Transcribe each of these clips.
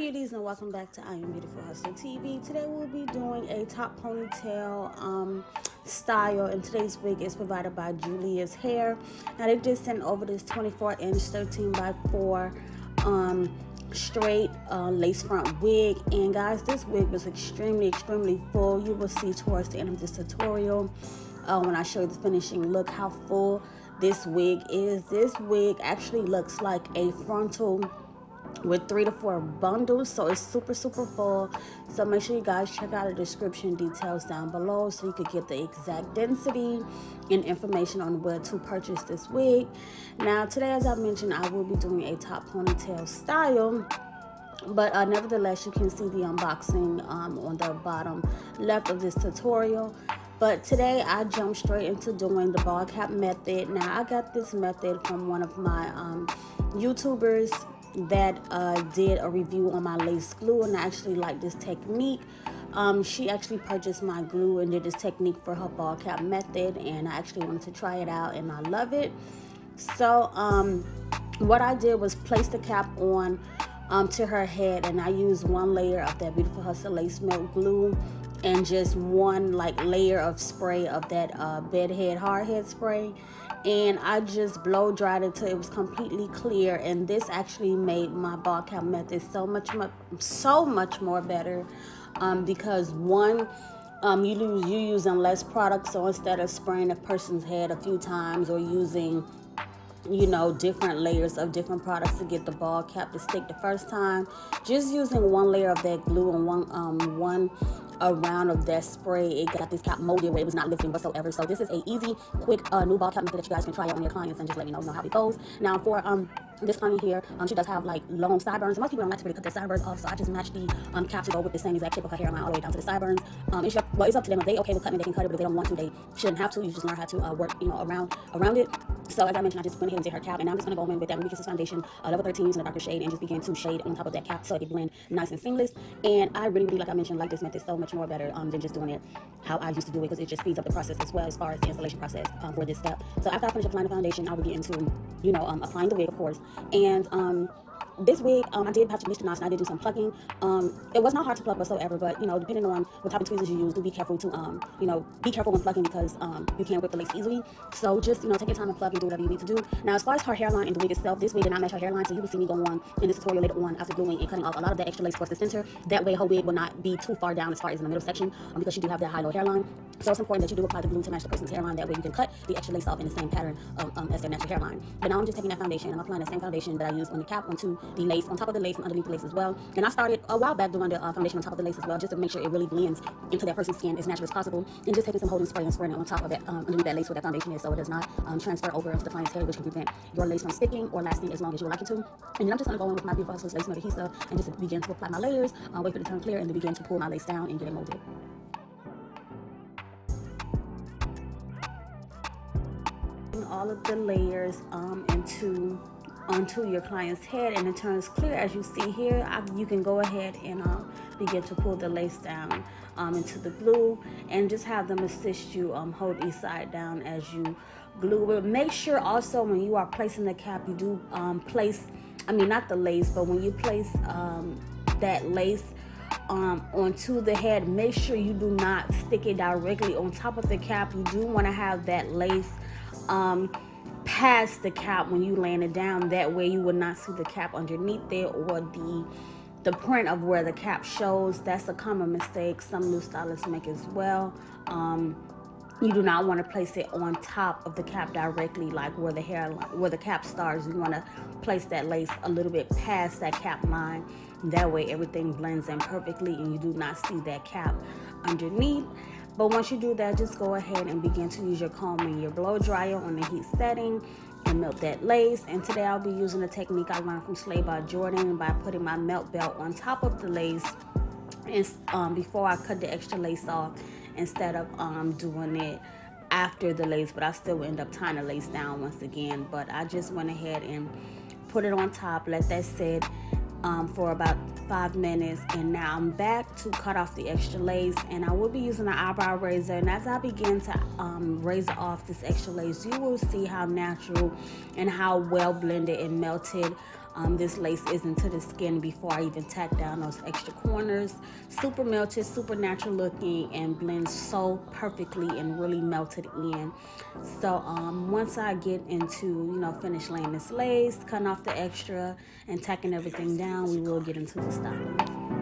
beauties and welcome back to I Am Beautiful Hustler TV. Today we'll be doing a top ponytail um, style and today's wig is provided by Julia's Hair. Now they just sent over this 24 inch 13 by 4 um, straight uh, lace front wig and guys this wig was extremely extremely full. You will see towards the end of this tutorial uh, when I show you the finishing look how full this wig is. This wig actually looks like a frontal with three to four bundles so it's super super full. So make sure you guys check out the description details down below so you could get the exact density and information on where to purchase this wig. Now today as i mentioned i will be doing a top ponytail style but uh, nevertheless you can see the unboxing um, on the bottom left of this tutorial. But today I jumped straight into doing the ball cap method. Now I got this method from one of my um, YouTubers that uh, did a review on my lace glue and I actually like this technique. Um, she actually purchased my glue and did this technique for her ball cap method and I actually wanted to try it out and I love it. So um, what I did was place the cap on um, to her head and I used one layer of that Beautiful Hustle Lace Melt glue and just one like layer of spray of that uh, bedhead hardhead spray and I just blow dried until it was completely clear and this actually made my ball cap method so much much so much more better um, because one um, you lose you using less product so instead of spraying a person's head a few times or using you know different layers of different products to get the ball cap to stick the first time just using one layer of that glue and one um, one a round of that spray. It got this cap molded where it was not lifting whatsoever. So this is a easy, quick uh, new ball cap method that you guys can try out on your clients and just let me know, know how it goes. Now for um this client here, um, she does have like long sideburns. Most people don't like to really cut their sideburns off, so I just matched the um, cap to go with the same exact shape of her hairline all the way down to the sideburns. Um, it's, well, it's up to them. If they okay with cutting, they can cut it, but if they don't want to, they shouldn't have to. You just learn how to uh, work, you know, around around it. So as I mentioned, I just went ahead and did her cap, and now I'm just going to go in with that Ruby Kisses foundation, uh, level 13 using a darker shade, and just begin to shade on top of that cap so it blend nice and seamless. And I really, really, like I mentioned, like this method so much more better um, than just doing it how I used to do it because it just speeds up the process as well as far as the installation process um, for this step. So after I finish applying the foundation, I will get into, you know, um, applying the wig, of course, and um, this wig, um, I did have to bleach the knots and I did do some plucking. Um, it was not hard to pluck whatsoever, but you know, depending on what type of tweezers you use, do be careful to, um, you know, be careful when plucking because um, you can't rip the lace easily. So just, you know, take your time and pluck and do whatever you need to do. Now, as far as her hairline and the wig itself, this wig did not match her hairline, so you will see me go on in this tutorial later on after gluing and cutting off a lot of that extra lace towards the center. That way her wig will not be too far down as far as in the middle section um, because she do have that high-low hairline. So it's important that you do apply the glue to match the person's hairline. That way you can cut the extra lace off in the same pattern um, as their natural hairline. But now I'm just taking that foundation and I'm applying the same foundation that I used on the cap onto the lace, on top of the lace and underneath the lace as well. And I started a while back doing the uh, foundation on top of the lace as well, just to make sure it really blends into that person's skin as natural as possible. And just taking some holding spray and spraying it on top of that, um, underneath that lace where that foundation is so it does not um, transfer over into the client's hair, which can prevent your lace from sticking or lasting as long as you would like it to. And then I'm just going to go in with my Beautiful Hustlers Lace Melt Adhesive and just begin to apply my layers, uh, wait for it to turn clear, and then begin to pull my lace down and get it molded. all of the layers um, into onto your client's head and it turns clear. As you see here I, you can go ahead and uh, begin to pull the lace down um, into the glue and just have them assist you um, hold each side down as you glue it. Make sure also when you are placing the cap you do um, place I mean not the lace but when you place um, that lace um, onto the head make sure you do not stick it directly on top of the cap. You do want to have that lace um, past the cap when you land it down. That way you will not see the cap underneath there or the the print of where the cap shows. That's a common mistake. Some new stylists make as well. Um, you do not want to place it on top of the cap directly like where the hair where the cap starts. You want to place that lace a little bit past that cap line. That way everything blends in perfectly and you do not see that cap underneath but once you do that, just go ahead and begin to use your comb and your blow dryer on the heat setting and melt that lace. And today I'll be using a technique I learned from Slay by Jordan by putting my melt belt on top of the lace and um, before I cut the extra lace off instead of um, doing it after the lace but I still end up tying the lace down once again but I just went ahead and put it on top let that sit um, for about five minutes and now I'm back to cut off the extra lace and I will be using an eyebrow razor and as I begin to um, razor off this extra lace you will see how natural and how well blended and melted um, this lace is into the skin before I even tack down those extra corners. Super melted, super natural looking, and blends so perfectly and really melted in. So um, once I get into, you know, finish laying this lace, cutting off the extra, and tacking everything down, we will get into the styling.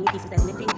Back so I any pieces that's lifting.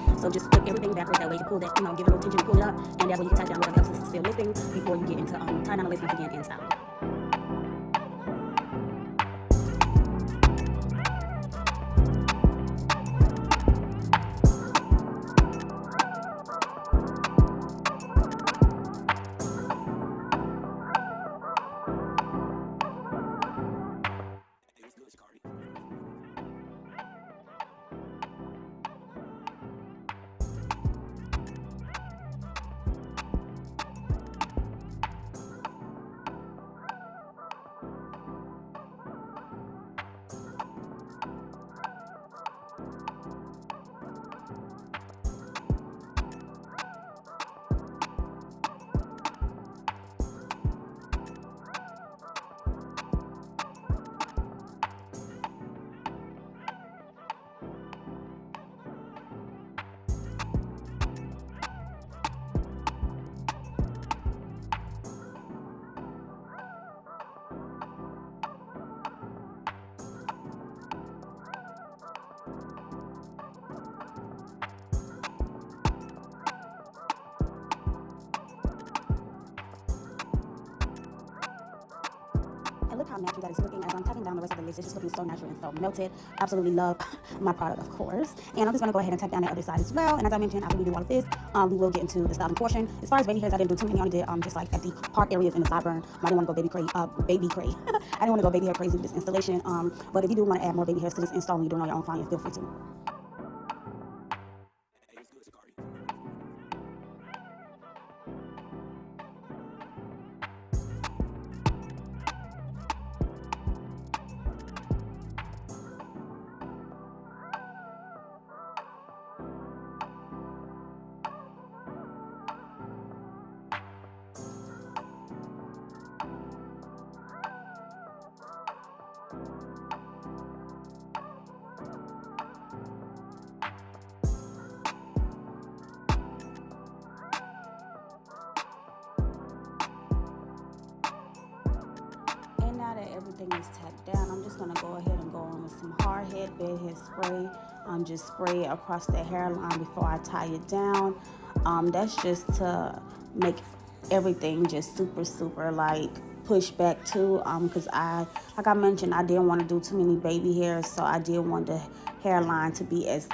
Look how natural that is looking as I'm tapping down the rest of the lace. It's just looking so natural and so melted. Absolutely love my product, of course. And I'm just going to go ahead and tap down the other side as well. And as I mentioned, after we do all of this, um, we will get into the styling portion. As far as baby hairs, I didn't do too many. I only did um, just like at the part areas in the sideburn. I didn't want to go baby crazy. Uh, baby crazy. I didn't want to go baby hair crazy with this installation. Um, but if you do want to add more baby hairs to this install you're doing all your own client, feel free to. Everything is tacked down, I'm just gonna go ahead and go on with some hard head bed head spray. Um, just spray it across the hairline before I tie it down. Um, that's just to make everything just super, super like push back too um because i like i mentioned i didn't want to do too many baby hairs so i did want the hairline to be as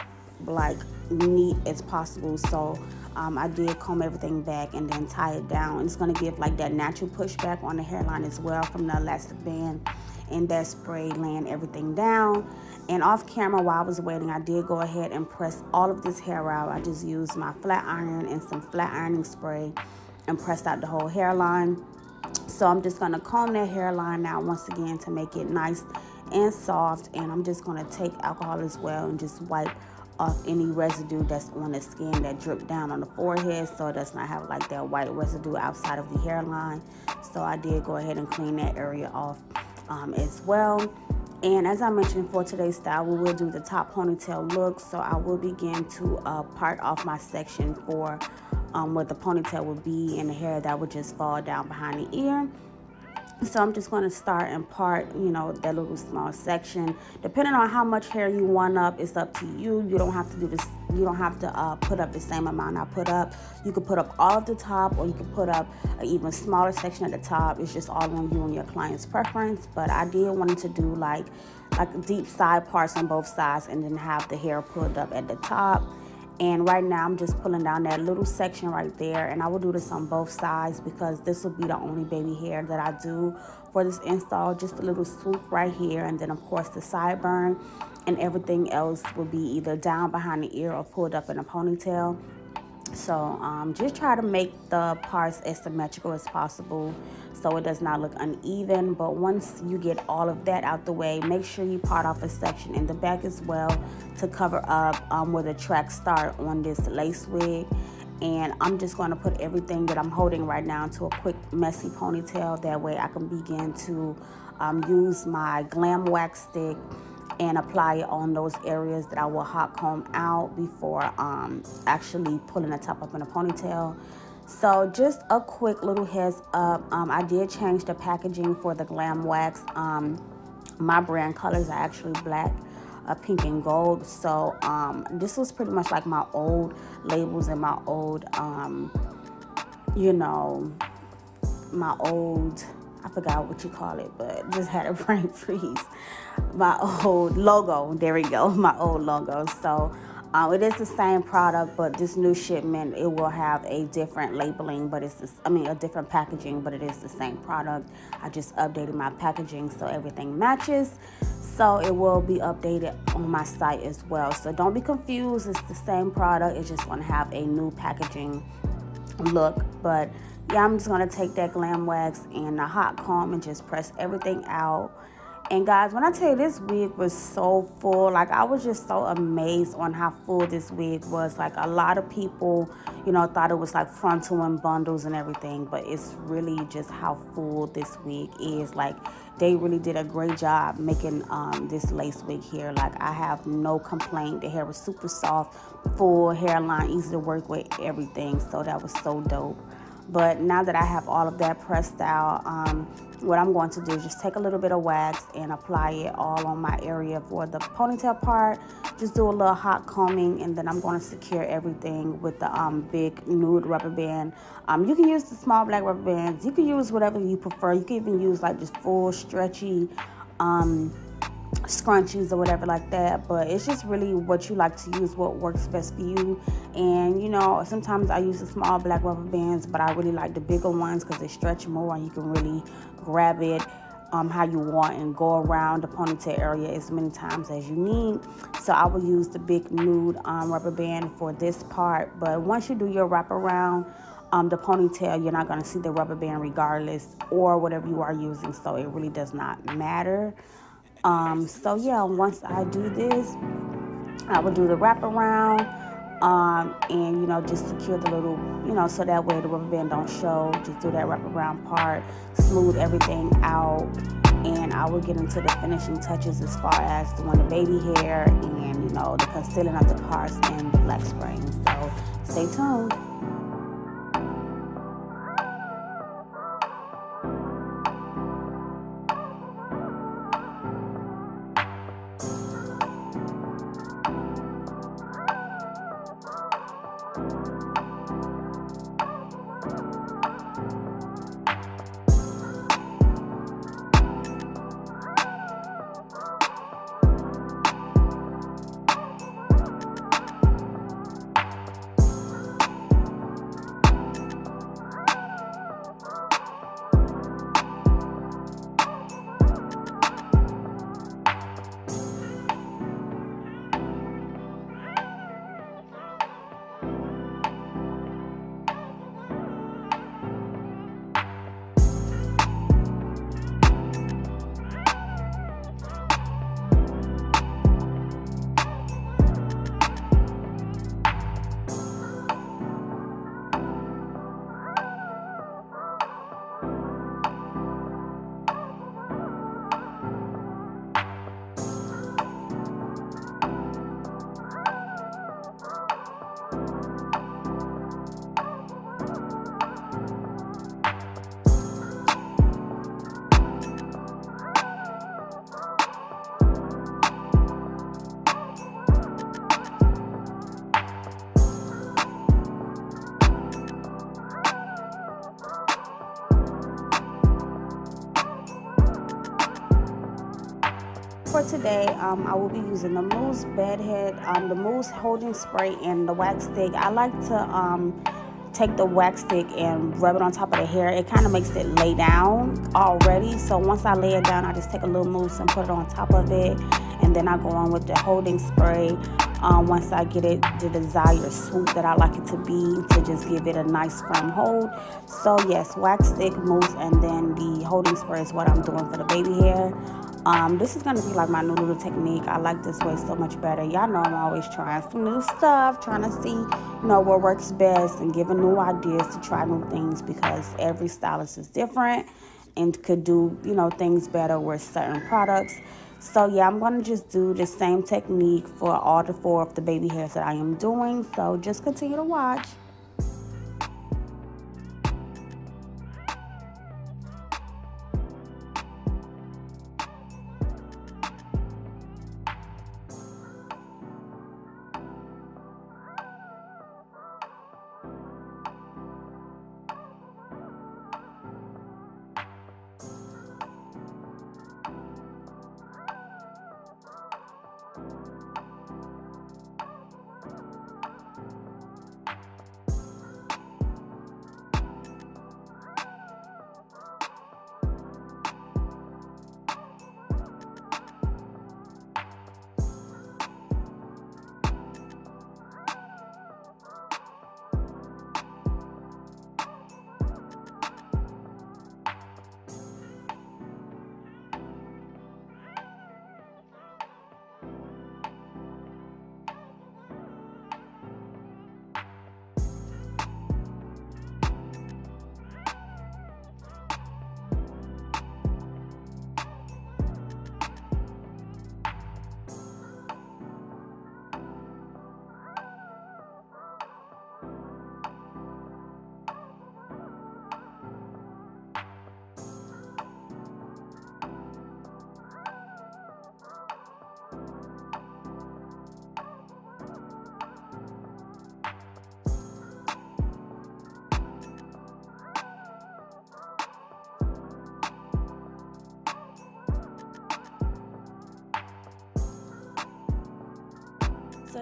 like neat as possible so um, I did comb everything back and then tie it down. It's going to give like that natural pushback on the hairline as well from the elastic band and that spray laying everything down. And off camera while I was waiting, I did go ahead and press all of this hair out. I just used my flat iron and some flat ironing spray and pressed out the whole hairline. So I'm just going to comb that hairline out once again to make it nice and soft. And I'm just going to take alcohol as well and just wipe off any residue that's on the skin that dripped down on the forehead so it does not have like that white residue outside of the hairline. So I did go ahead and clean that area off um, as well. And as I mentioned for today's style, we will do the top ponytail look. So I will begin to uh, part off my section for um, what the ponytail would be and the hair that would just fall down behind the ear. So I'm just going to start and part, you know, that little small section. Depending on how much hair you want up, it's up to you. You don't have to do this you don't have to uh, put up the same amount I put up. You could put up all of the top or you could put up an even smaller section at the top. It's just all on you and your client's preference. But I did want to do like like deep side parts on both sides and then have the hair pulled up at the top and right now I'm just pulling down that little section right there. And I will do this on both sides because this will be the only baby hair that I do for this install. Just a little swoop right here. And then of course the sideburn and everything else will be either down behind the ear or pulled up in a ponytail. So um, just try to make the parts as symmetrical as possible so it does not look uneven. But once you get all of that out the way, make sure you part off a section in the back as well to cover up um, where the tracks start on this lace wig. And I'm just going to put everything that I'm holding right now into a quick messy ponytail. That way I can begin to um, use my Glam Wax Stick and apply it on those areas that I will hot comb out before um, actually pulling the top up in a ponytail. So just a quick little heads up, um, I did change the packaging for the Glam Wax. Um, my brand colors are actually black, uh, pink, and gold. So um, this was pretty much like my old labels and my old, um, you know, my old I forgot what you call it, but just had a brain freeze. My old logo, there we go, my old logo. So um, it is the same product, but this new shipment, it will have a different labeling, but it's, this, I mean, a different packaging, but it is the same product. I just updated my packaging so everything matches. So it will be updated on my site as well. So don't be confused, it's the same product. It's just gonna have a new packaging look, but yeah, I'm just gonna take that glam wax and a hot comb and just press everything out. And guys, when I tell you this wig was so full, like I was just so amazed on how full this wig was. Like a lot of people, you know, thought it was like frontal and bundles and everything, but it's really just how full this wig is. Like they really did a great job making um, this lace wig here. Like I have no complaint. The hair was super soft, full hairline, easy to work with, everything. So that was so dope. But now that I have all of that pressed out, um, what I'm going to do is just take a little bit of wax and apply it all on my area for the ponytail part. Just do a little hot combing and then I'm going to secure everything with the um, big nude rubber band. Um, you can use the small black rubber bands. You can use whatever you prefer. You can even use like just full stretchy um, scrunchies or whatever like that but it's just really what you like to use what works best for you and you know sometimes i use the small black rubber bands but i really like the bigger ones because they stretch more and you can really grab it um, how you want and go around the ponytail area as many times as you need. So I will use the big nude um, rubber band for this part. But once you do your wraparound, um, the ponytail, you're not going to see the rubber band regardless or whatever you are using. So it really does not matter. Um, so yeah, once I do this, I will do the wraparound um, and you know just secure the little you know so that way the rubber band don't show. Just do that wraparound part, smooth everything out, and I will get into the finishing touches as far as doing the baby hair and you know the concealing of the parts and the black spraying. So stay tuned. Um, I will be using the Mousse Bedhead, um, the Mousse Holding Spray, and the Wax Stick. I like to um, take the wax stick and rub it on top of the hair. It kind of makes it lay down already. So once I lay it down, I just take a little mousse and put it on top of it. And then I go on with the holding spray um, once I get it the desired swoop that I like it to be to just give it a nice firm hold. So yes, wax stick, mousse, and then the holding spray is what I'm doing for the baby hair. Um, this is going to be like my new little technique. I like this way so much better. Y'all know I'm always trying some new stuff, trying to see, you know, what works best and giving new ideas to try new things because every stylist is different and could do, you know, things better with certain products. So yeah, I'm going to just do the same technique for all the four of the baby hairs that I am doing. So just continue to watch.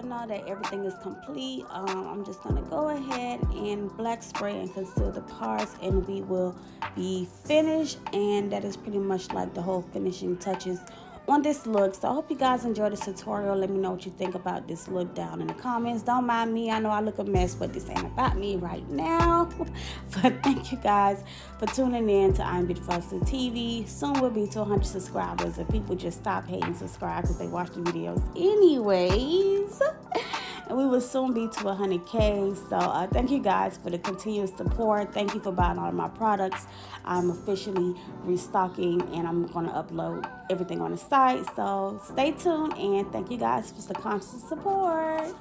Now that everything is complete, um, I'm just going to go ahead and black spray and conceal the parts and we will be finished. And that is pretty much like the whole finishing touches on this look. So I hope you guys enjoyed this tutorial. Let me know what you think about this look down in the comments. Don't mind me. I know I look a mess, but this ain't about me right now. but thank you guys for tuning in to I'm Beautiful TV. Soon we'll be to 100 subscribers if people just stop hating subscribe because they watch the videos anyways. and we will soon be to 100k so uh, thank you guys for the continuous support. Thank you for buying all of my products. I'm officially restocking and i'm going to upload everything on the site. So stay tuned and thank you guys for the constant support